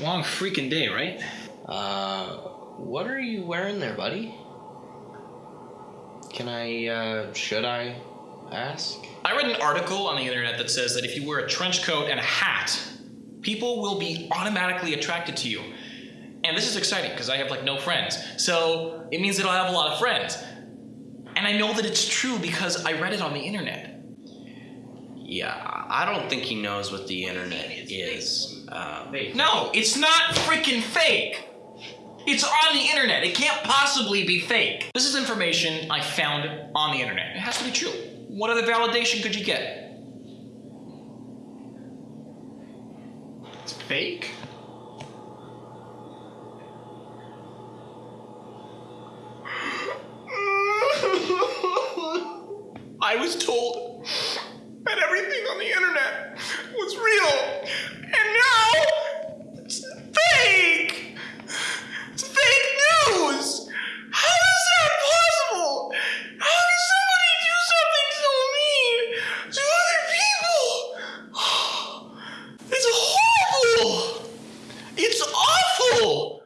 long freaking day, right? Uh, what are you wearing there, buddy? Can I, uh, should I ask? I read an article on the internet that says that if you wear a trench coat and a hat, people will be automatically attracted to you. And this is exciting because I have like no friends. So it means that I'll have a lot of friends. And I know that it's true because I read it on the internet. Yeah, I don't think he knows what the internet is. Um, no, it's not freaking fake. It's on the internet. It can't possibly be fake. This is information I found on the internet. It has to be true. What other validation could you get? It's fake. I was told that everything on the internet was real. And now it's fake. It's fake news. How is that possible? How can somebody do something so mean to other people? It's horrible. It's awful.